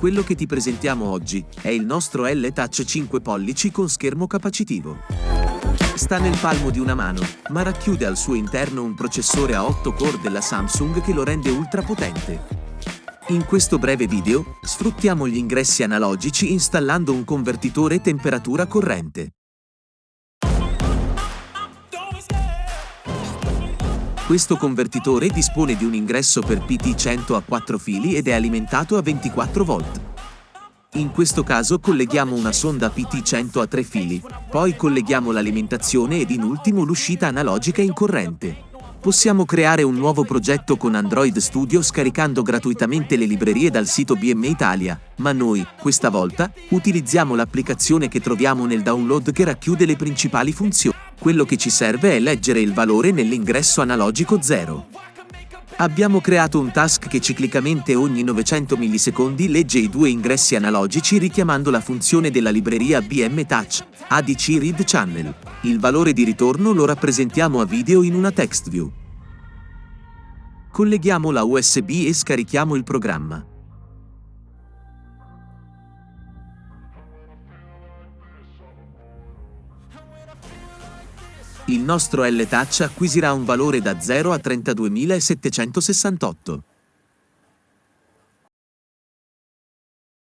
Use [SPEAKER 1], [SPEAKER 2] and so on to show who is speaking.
[SPEAKER 1] Quello che ti presentiamo oggi è il nostro L-Touch 5 pollici con schermo capacitivo. Sta nel palmo di una mano, ma racchiude al suo interno un processore a 8 core della Samsung che lo rende ultra potente. In questo breve video, sfruttiamo gli ingressi analogici installando un convertitore temperatura corrente. Questo convertitore dispone di un ingresso per PT100 a 4 fili ed è alimentato a 24 volt. In questo caso colleghiamo una sonda PT100 a 3 fili, poi colleghiamo l'alimentazione ed in ultimo l'uscita analogica in corrente. Possiamo creare un nuovo progetto con Android Studio scaricando gratuitamente le librerie dal sito BM Italia, ma noi, questa volta, utilizziamo l'applicazione che troviamo nel download che racchiude le principali funzioni. Quello che ci serve è leggere il valore nell'ingresso analogico 0. Abbiamo creato un task che ciclicamente ogni 900 millisecondi legge i due ingressi analogici richiamando la funzione della libreria BM Touch, ADC Read Channel. Il valore di ritorno lo rappresentiamo a video in una text view. Colleghiamo la USB e scarichiamo il programma. Il nostro L-Touch acquisirà un valore da 0 a 32.768.